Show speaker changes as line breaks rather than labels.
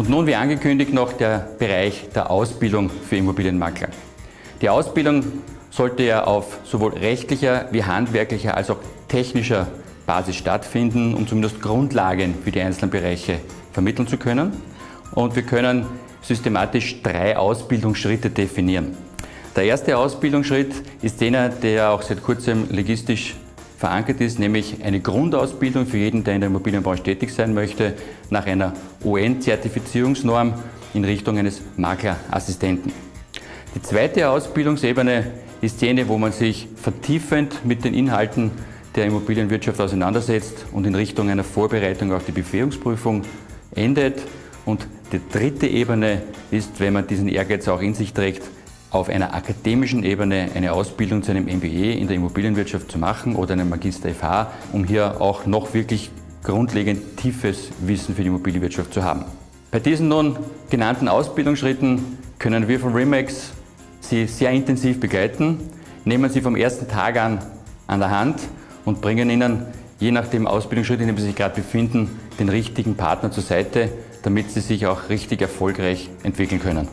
Und nun, wie angekündigt, noch der Bereich der Ausbildung für Immobilienmakler. Die Ausbildung sollte ja auf sowohl rechtlicher wie handwerklicher als auch technischer Basis stattfinden, um zumindest Grundlagen für die einzelnen Bereiche vermitteln zu können. Und wir können systematisch drei Ausbildungsschritte definieren. Der erste Ausbildungsschritt ist jener, der auch seit kurzem legistisch verankert ist, nämlich eine Grundausbildung für jeden, der in der Immobilienbranche tätig sein möchte, nach einer UN-Zertifizierungsnorm in Richtung eines Maklerassistenten. Die zweite Ausbildungsebene ist jene, wo man sich vertiefend mit den Inhalten der Immobilienwirtschaft auseinandersetzt und in Richtung einer Vorbereitung auf die Befähigungsprüfung endet. Und die dritte Ebene ist, wenn man diesen Ehrgeiz auch in sich trägt, auf einer akademischen Ebene eine Ausbildung zu einem MBA in der Immobilienwirtschaft zu machen oder einem Magister FH, um hier auch noch wirklich grundlegend tiefes Wissen für die Immobilienwirtschaft zu haben. Bei diesen nun genannten Ausbildungsschritten können wir von Remax Sie sehr intensiv begleiten, nehmen Sie vom ersten Tag an an der Hand und bringen Ihnen, je nach dem Ausbildungsschritt, in dem Sie sich gerade befinden, den richtigen Partner zur Seite, damit Sie sich auch richtig erfolgreich entwickeln können.